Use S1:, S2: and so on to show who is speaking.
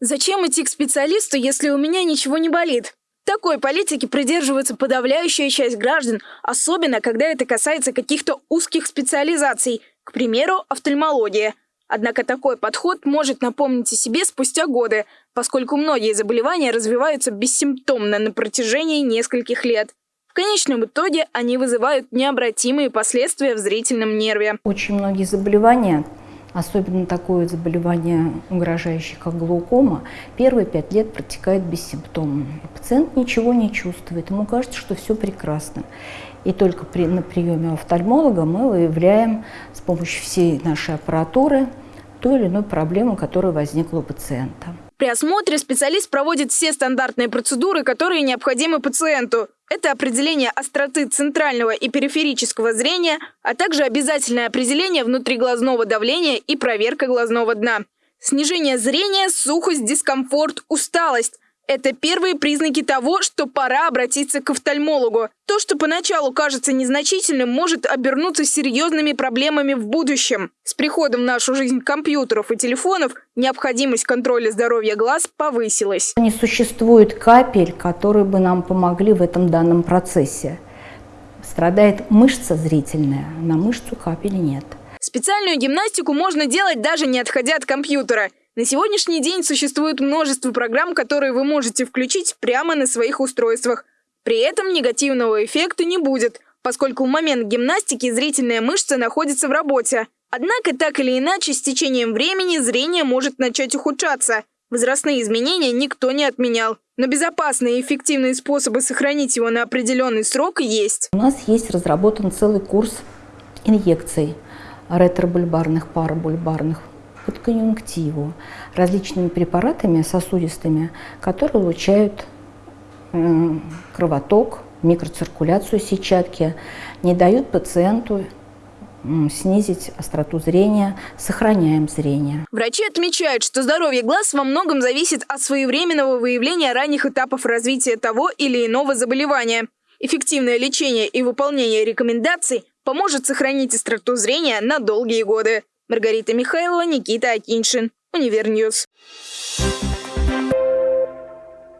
S1: Зачем идти к специалисту, если у меня ничего не болит? Такой политики придерживается подавляющая часть граждан, особенно когда это касается каких-то узких специализаций, к примеру, офтальмология. Однако такой подход может напомнить о себе спустя годы, поскольку многие заболевания развиваются бессимптомно на протяжении нескольких лет. В конечном итоге они вызывают необратимые последствия в зрительном нерве.
S2: Очень многие заболевания особенно такое заболевание, угрожающее, как глаукома, первые пять лет протекает бессимптомно. Пациент ничего не чувствует, ему кажется, что все прекрасно. И только при, на приеме офтальмолога мы выявляем с помощью всей нашей аппаратуры ту или иную проблему, которая возникла у пациента.
S1: При осмотре специалист проводит все стандартные процедуры, которые необходимы пациенту. Это определение остроты центрального и периферического зрения, а также обязательное определение внутриглазного давления и проверка глазного дна. Снижение зрения, сухость, дискомфорт, усталость. Это первые признаки того, что пора обратиться к офтальмологу. То, что поначалу кажется незначительным, может обернуться серьезными проблемами в будущем. С приходом в нашу жизнь компьютеров и телефонов необходимость контроля здоровья глаз повысилась.
S2: Не существует капель, которые бы нам помогли в этом данном процессе. Страдает мышца зрительная, на мышцу капель нет.
S1: Специальную гимнастику можно делать даже не отходя от компьютера – на сегодняшний день существует множество программ, которые вы можете включить прямо на своих устройствах. При этом негативного эффекта не будет, поскольку в момент гимнастики зрительная мышца находится в работе. Однако, так или иначе, с течением времени зрение может начать ухудшаться. Возрастные изменения никто не отменял. Но безопасные и эффективные способы сохранить его на определенный срок есть.
S2: У нас есть разработан целый курс инъекций ретробульбарных, парабульбарных под конъюнктиву различными препаратами сосудистыми, которые улучшают кровоток, микроциркуляцию сетчатки, не дают пациенту снизить остроту зрения, сохраняем зрение.
S1: Врачи отмечают, что здоровье глаз во многом зависит от своевременного выявления ранних этапов развития того или иного заболевания. Эффективное лечение и выполнение рекомендаций поможет сохранить остроту зрения на долгие годы. Маргарита Михайлова, Никита Акиншин, Универньюз. Thank you.